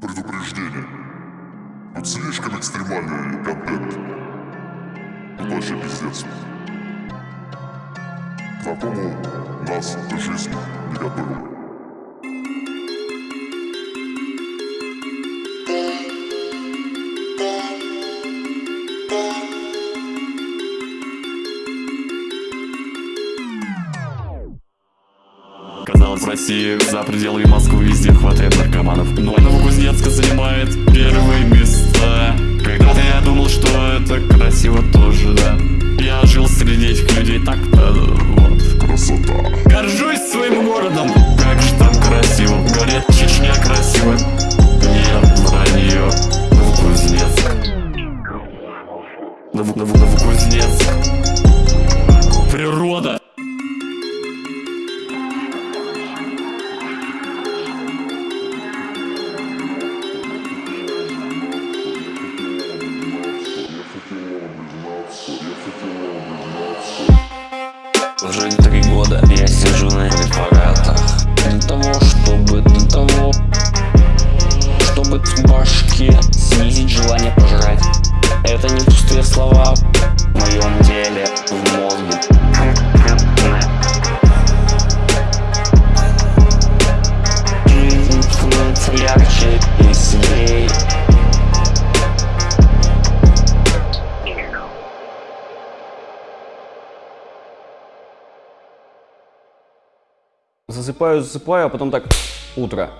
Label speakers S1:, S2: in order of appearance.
S1: Предупреждение. Тут слишком экстремальный контент. Тут вообще пиздец. К такому нас жизнь не готовила.
S2: Казалось, в России. За пределами Москвы везде хватает наркоманов. Но Новокузнецк занимает первые места. Когда-то я думал, что это красиво тоже, да. Я жил среди этих людей так-то, вот.
S1: Красота.
S2: Горжусь своим городом, как же там красиво. Говорят, Чечня красиво. Нет, вранье Новокузнецк Ново- Ново- Новокузнецк
S3: Уже три года я сижу на препаратах Для того, чтобы, для того Чтобы в башке снизить желание пожрать. Это не пустые слова
S4: Засыпаю, засыпаю, а потом так утро.